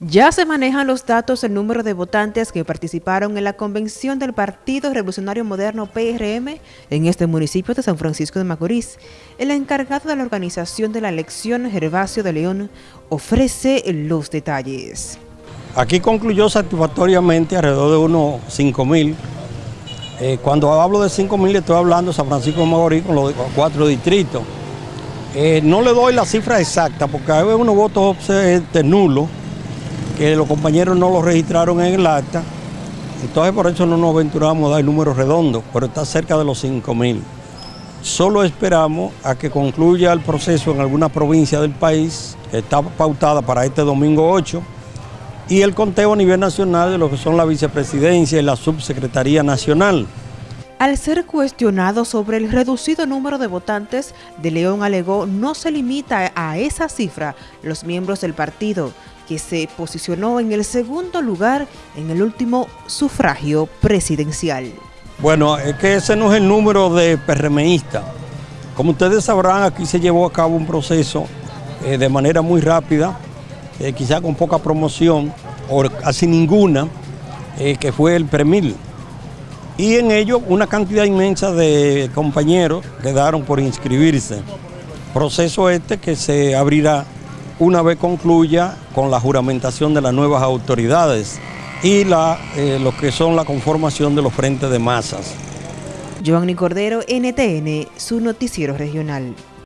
Ya se manejan los datos del número de votantes que participaron en la convención del Partido Revolucionario Moderno PRM en este municipio de San Francisco de Macorís. El encargado de la organización de la elección, Gervasio de León, ofrece los detalles. Aquí concluyó satisfactoriamente alrededor de unos 5 mil. Eh, cuando hablo de 5 mil estoy hablando de San Francisco de Macorís con los cuatro distritos. Eh, no le doy la cifra exacta porque hay unos votos nulos que los compañeros no lo registraron en el acta, entonces por eso no nos aventuramos a dar el número redondo, pero está cerca de los 5 mil. Solo esperamos a que concluya el proceso en alguna provincia del país, que está pautada para este domingo 8, y el conteo a nivel nacional de lo que son la vicepresidencia y la subsecretaría nacional. Al ser cuestionado sobre el reducido número de votantes, De León alegó no se limita a esa cifra los miembros del partido, que se posicionó en el segundo lugar en el último sufragio presidencial. Bueno, es que ese no es el número de PRMistas. Como ustedes sabrán, aquí se llevó a cabo un proceso eh, de manera muy rápida, eh, quizá con poca promoción, o casi ninguna, eh, que fue el PREMIL. Y en ello una cantidad inmensa de compañeros quedaron por inscribirse. Proceso este que se abrirá una vez concluya con la juramentación de las nuevas autoridades y la, eh, lo que son la conformación de los frentes de masas. Cordero, NTN, su noticiero regional.